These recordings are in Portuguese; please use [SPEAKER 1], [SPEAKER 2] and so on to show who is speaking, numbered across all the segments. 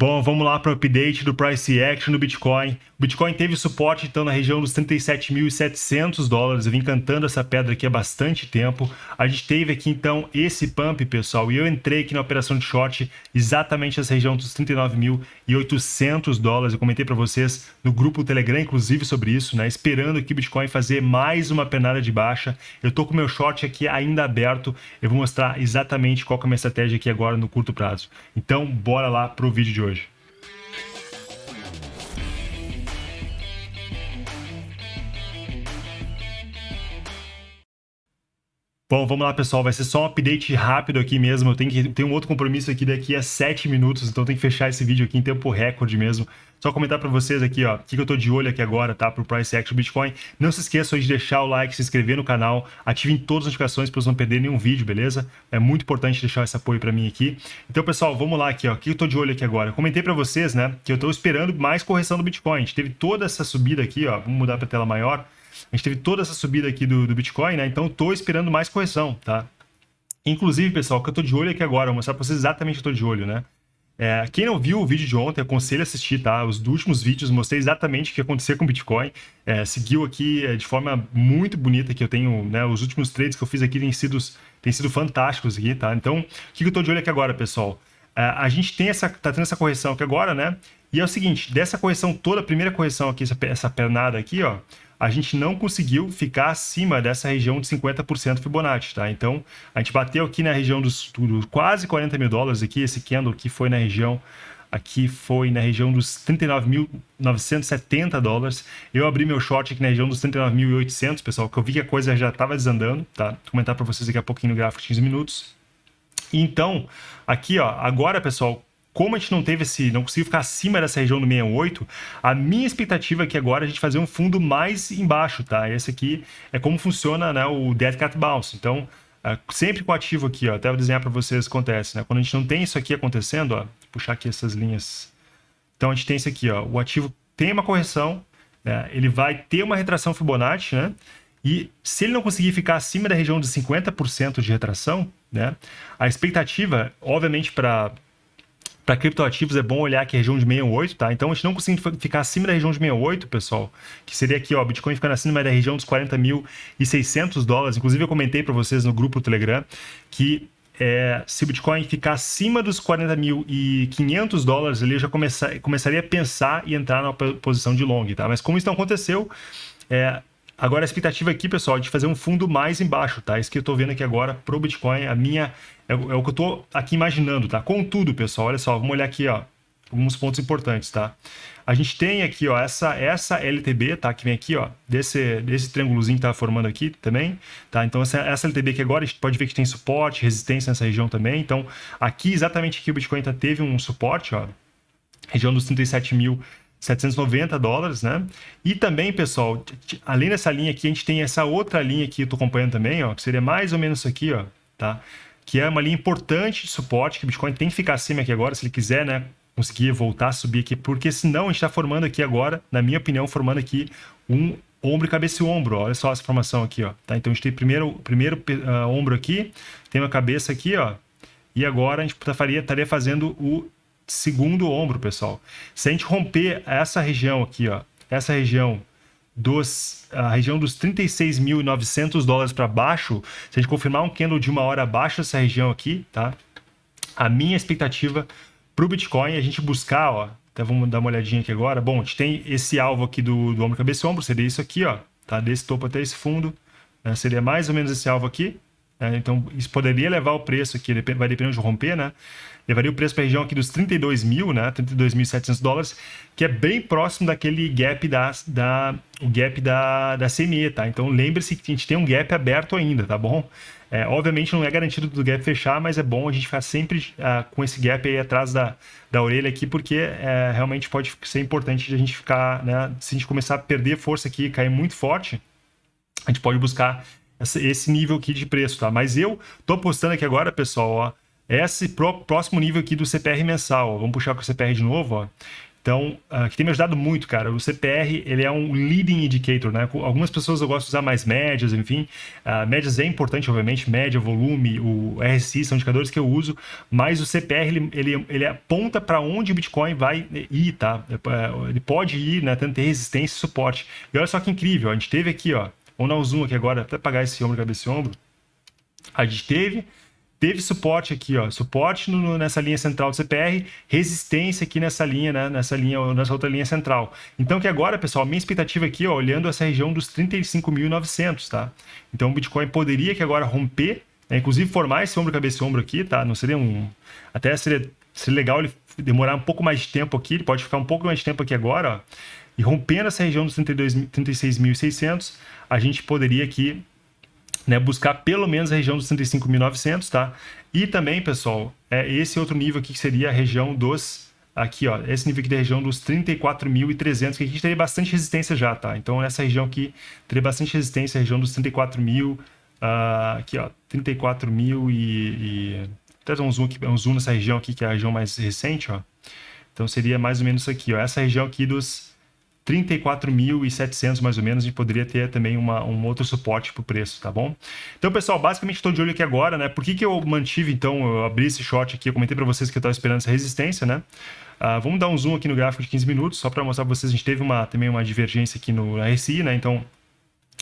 [SPEAKER 1] Bom, vamos lá para o update do price action do Bitcoin. O Bitcoin teve suporte então na região dos 37.700 dólares. Eu vim cantando essa pedra aqui há bastante tempo. A gente teve aqui então esse pump, pessoal, e eu entrei aqui na operação de short exatamente nessa região dos 39.800 dólares. Eu comentei para vocês no grupo Telegram, inclusive, sobre isso, né? Esperando que o Bitcoin fazer mais uma penada de baixa. Eu tô com o meu short aqui ainda aberto. Eu vou mostrar exatamente qual é a minha estratégia aqui agora no curto prazo. Então, bora lá para o vídeo de hoje. Bom, vamos lá, pessoal. Vai ser só um update rápido aqui mesmo. Eu tenho, que, tenho um outro compromisso aqui daqui a 7 minutos, então tem que fechar esse vídeo aqui em tempo recorde mesmo. Só comentar para vocês aqui, ó, o que, que eu tô de olho aqui agora, tá? Pro Price Action Bitcoin. Não se esqueçam de deixar o like, se inscrever no canal, ativem todas as notificações para não perderem nenhum vídeo, beleza? É muito importante deixar esse apoio para mim aqui. Então, pessoal, vamos lá aqui, ó. O que eu tô de olho aqui agora? Eu comentei para vocês, né, que eu tô esperando mais correção do Bitcoin. A gente teve toda essa subida aqui, ó. Vamos mudar para tela maior. A gente teve toda essa subida aqui do, do Bitcoin, né? Então, estou esperando mais correção, tá? Inclusive, pessoal, o que eu estou de olho aqui agora, vou mostrar para vocês exatamente o que eu estou de olho, né? É, quem não viu o vídeo de ontem, aconselho a assistir, tá? Os últimos vídeos mostrei exatamente o que aconteceu com o Bitcoin. É, seguiu aqui é, de forma muito bonita, que eu tenho, né? Os últimos trades que eu fiz aqui têm sido, têm sido fantásticos aqui, tá? Então, o que eu estou de olho aqui agora, pessoal? É, a gente tem essa, tá tendo essa correção aqui agora, né? E é o seguinte, dessa correção toda, a primeira correção aqui, essa, essa pernada aqui, ó, a gente não conseguiu ficar acima dessa região de 50% Fibonacci, tá? Então, a gente bateu aqui na região dos, dos quase 40 mil dólares aqui, esse candle aqui foi na região aqui foi na região dos 39.970 dólares. Eu abri meu short aqui na região dos 39.800, pessoal, que eu vi que a coisa já estava desandando, tá? Vou comentar para vocês daqui a pouquinho no gráfico de 15 minutos. Então, aqui, ó, agora, pessoal, como a gente não teve esse, não conseguiu ficar acima dessa região do 68, a minha expectativa é que agora a gente fazer um fundo mais embaixo, tá? Esse aqui é como funciona né, o Dead Cat Bounce. Então, é, sempre com o ativo aqui, ó, até vou desenhar para vocês o que acontece, né? Quando a gente não tem isso aqui acontecendo, ó, puxar aqui essas linhas. Então, a gente tem isso aqui, ó, o ativo tem uma correção, né, ele vai ter uma retração Fibonacci, né? E se ele não conseguir ficar acima da região de 50% de retração, né? A expectativa, obviamente, para para criptoativos é bom olhar aqui a região de 68, tá? Então a gente não consegue ficar acima da região de 68, pessoal, que seria aqui, ó, Bitcoin ficando acima da região dos 40.600 dólares. Inclusive eu comentei para vocês no grupo Telegram que é, se o Bitcoin ficar acima dos 40.500 dólares, ele já começar, começaria a pensar e entrar na posição de long, tá? Mas como isso não aconteceu, é, Agora a expectativa aqui, pessoal, é de fazer um fundo mais embaixo, tá? Isso que eu estou vendo aqui agora para o Bitcoin, a minha é, é, o que eu estou aqui imaginando, tá? Contudo, pessoal, olha só, vamos olhar aqui, ó, alguns pontos importantes, tá? A gente tem aqui, ó, essa essa LTB, tá? Que vem aqui, ó, desse desse triângulozinho que tá formando aqui também, tá? Então essa, essa LTB aqui agora a gente pode ver que tem suporte, resistência nessa região também. Então aqui exatamente aqui o Bitcoin tá, teve um suporte, ó, região dos 37 mil 790 dólares, né? E também, pessoal, além dessa linha aqui, a gente tem essa outra linha aqui, eu tô acompanhando também, ó, que seria mais ou menos isso aqui, ó, tá? Que é uma linha importante de suporte, que o Bitcoin tem que ficar acima aqui agora, se ele quiser, né, conseguir voltar a subir aqui, porque senão a gente está formando aqui agora, na minha opinião, formando aqui um ombro cabeça e ombro, olha só essa formação aqui, ó, tá? Então a gente tem primeiro, primeiro uh, ombro aqui, tem uma cabeça aqui, ó, e agora a gente faria, estaria fazendo o segundo ombro, pessoal. Se a gente romper essa região aqui, ó, essa região dos a região dos 36.900 dólares para baixo, se a gente confirmar um candle de uma hora abaixo dessa região aqui, tá? A minha expectativa para o Bitcoin é a gente buscar, ó, até vamos dar uma olhadinha aqui agora. Bom, a gente tem esse alvo aqui do, do ombro cabeça ombro, seria isso aqui, ó, tá? Desse topo até esse fundo, né? seria mais ou menos esse alvo aqui. Né? Então, isso poderia levar o preço aqui, vai depender de romper, né? Levaria o preço para a região aqui dos 32 mil, né, 32.700 dólares, que é bem próximo daquele gap da, da, o gap da, da CME, tá? Então lembre-se que a gente tem um gap aberto ainda, tá bom? É, obviamente não é garantido do gap fechar, mas é bom a gente ficar sempre uh, com esse gap aí atrás da, da orelha aqui, porque é, realmente pode ser importante a gente ficar, né? Se a gente começar a perder força aqui e cair muito forte, a gente pode buscar esse nível aqui de preço, tá? Mas eu tô apostando aqui agora, pessoal, ó, esse próximo nível aqui do CPR mensal. Vamos puxar com o CPR de novo. Ó. Então, uh, que tem me ajudado muito, cara. O CPR, ele é um leading indicator, né? Algumas pessoas eu gosto de usar mais médias, enfim. Uh, médias é importante, obviamente. Média, volume, o RSI são indicadores que eu uso. Mas o CPR, ele, ele, ele aponta para onde o Bitcoin vai ir, tá? É, ele pode ir, né? Tanto ter resistência e suporte. E olha só que incrível. A gente teve aqui, ó. Vamos dar um zoom aqui agora, até apagar esse ombro, cabeça e ombro. A gente teve teve suporte aqui, ó, suporte no, nessa linha central do CPR, resistência aqui nessa linha, né, nessa linha, nessa outra linha central. Então que agora, pessoal, minha expectativa aqui, ó, olhando essa região dos 35.900, tá? Então o Bitcoin poderia que agora romper, né, inclusive formar esse ombro, cabeça ombro aqui, tá? Não seria um... Até seria, seria legal ele demorar um pouco mais de tempo aqui, ele pode ficar um pouco mais de tempo aqui agora, ó, e rompendo essa região dos 36.600, a gente poderia aqui né, buscar pelo menos a região dos 35.900, tá? E também, pessoal, é esse outro nível aqui que seria a região dos aqui, ó, esse nível aqui da região dos 34.300, que a gente teria bastante resistência já, tá? Então, nessa região aqui, teria bastante resistência, a região dos 34.000, uh, aqui, ó, 34.000 e, e... Até dar um zoom, aqui, um zoom nessa região aqui, que é a região mais recente, ó. Então, seria mais ou menos isso aqui, ó, essa região aqui dos 34.700 mais ou menos, a gente poderia ter também uma, um outro suporte para o preço, tá bom? Então, pessoal, basicamente estou de olho aqui agora, né? Por que, que eu mantive, então, eu abri esse short aqui, eu comentei para vocês que eu estava esperando essa resistência, né? Uh, vamos dar um zoom aqui no gráfico de 15 minutos, só para mostrar para vocês, a gente teve uma, também uma divergência aqui no RSI, né? Então,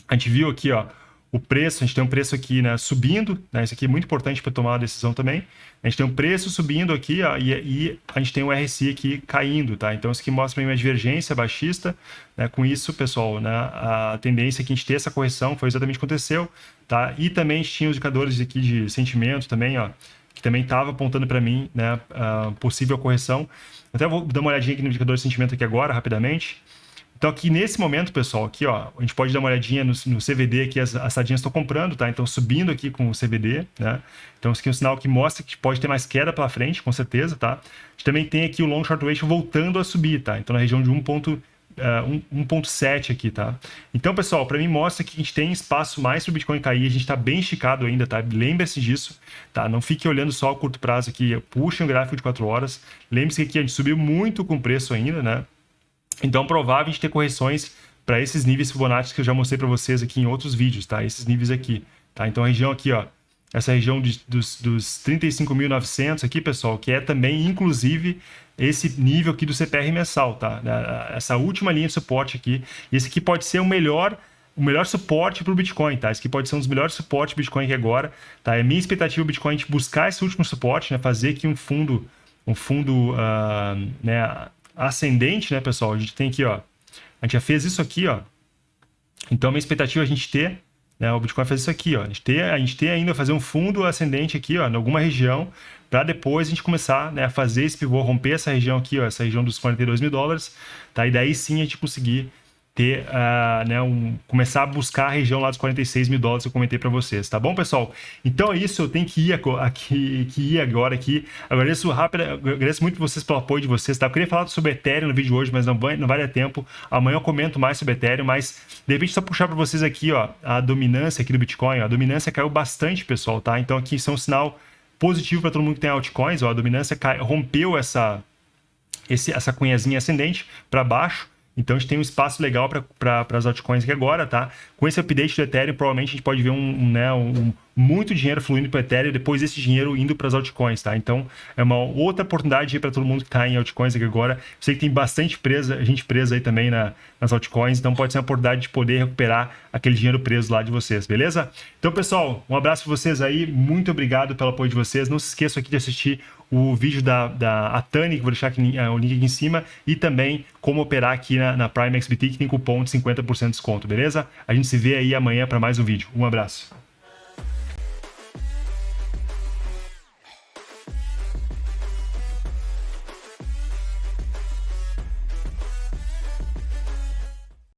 [SPEAKER 1] a gente viu aqui, ó, o preço, a gente tem um preço aqui né, subindo, né, isso aqui é muito importante para tomar a decisão também. A gente tem um preço subindo aqui ó, e, e, a gente tem o RSI aqui caindo, tá? Então isso aqui mostra uma divergência baixista. Né? Com isso, pessoal, né, a tendência é que a gente ter essa correção foi exatamente o que aconteceu, tá? E também a gente tinha os indicadores aqui de sentimento também, ó, que também estava apontando para mim né, a possível correção. Até vou dar uma olhadinha aqui no indicador de sentimento aqui agora, rapidamente. Então aqui nesse momento, pessoal, aqui ó, a gente pode dar uma olhadinha no, no CVD que as, as sardinhas estão comprando, tá? Então subindo aqui com o CVD, né? Então isso aqui é um sinal que mostra que pode ter mais queda pela frente, com certeza, tá? A gente também tem aqui o long short ratio voltando a subir, tá? Então na região de 1.7 uh, aqui, tá? Então, pessoal, para mim mostra que a gente tem espaço mais para o Bitcoin cair, a gente está bem esticado ainda, tá? Lembre-se disso, tá? Não fique olhando só a curto prazo aqui, puxem o gráfico de 4 horas. Lembre-se que aqui a gente subiu muito com o preço ainda, né? Então, é provável gente ter correções para esses níveis Fibonacci que eu já mostrei para vocês aqui em outros vídeos, tá? Esses níveis aqui, tá? Então, a região aqui, ó, essa região de, dos, dos 35.900 aqui, pessoal, que é também, inclusive, esse nível aqui do CPR mensal, tá? Essa última linha de suporte aqui. Esse aqui pode ser o melhor o melhor suporte para o Bitcoin, tá? Esse aqui pode ser um dos melhores suportes do Bitcoin agora, tá? É minha expectativa o Bitcoin buscar esse último suporte, né? Fazer aqui um fundo, um fundo, uh, né? Ascendente, né, pessoal? A gente tem aqui, ó. A gente já fez isso aqui, ó. Então, minha expectativa é a gente ter, né, o Bitcoin faz isso aqui, ó. A gente ter, a gente ter ainda fazer um fundo ascendente aqui, ó, em alguma região, para depois a gente começar, né, a fazer esse pivô, romper essa região aqui, ó, essa região dos 42 mil dólares, tá? E daí sim a gente conseguir ter, uh, né, um, começar a buscar a região lá dos 46 mil dólares que eu comentei para vocês, tá bom, pessoal? Então é isso, eu tenho que ir, aqui, que ir agora aqui. Agradeço rápido, agradeço muito vocês pelo apoio de vocês, tá? Eu queria falar sobre Ethereum no vídeo de hoje, mas não vai, não vai dar tempo. Amanhã eu comento mais sobre Ethereum, mas de repente só puxar para vocês aqui, ó, a dominância aqui do Bitcoin, ó, a dominância caiu bastante, pessoal, tá? Então aqui isso é um sinal positivo para todo mundo que tem altcoins, ó, a dominância cai, rompeu essa, esse, essa cunhazinha ascendente para baixo, então a gente tem um espaço legal para as altcoins aqui agora, tá? Com esse update do Ethereum, provavelmente a gente pode ver um, um né, um, muito dinheiro fluindo para o Ethereum depois esse dinheiro indo para as altcoins, tá? Então é uma outra oportunidade para todo mundo que está em altcoins aqui agora. Eu sei que tem bastante presa, gente presa aí também na, nas altcoins, então pode ser uma oportunidade de poder recuperar aquele dinheiro preso lá de vocês, beleza? Então, pessoal, um abraço para vocês aí, muito obrigado pelo apoio de vocês. Não se esqueçam aqui de assistir o vídeo da, da Atani, que vou deixar aqui, uh, o link aqui em cima, e também como operar aqui na, na Prime XBT, que tem cupom de 50% de desconto, beleza? A gente se vê aí amanhã para mais um vídeo. Um abraço.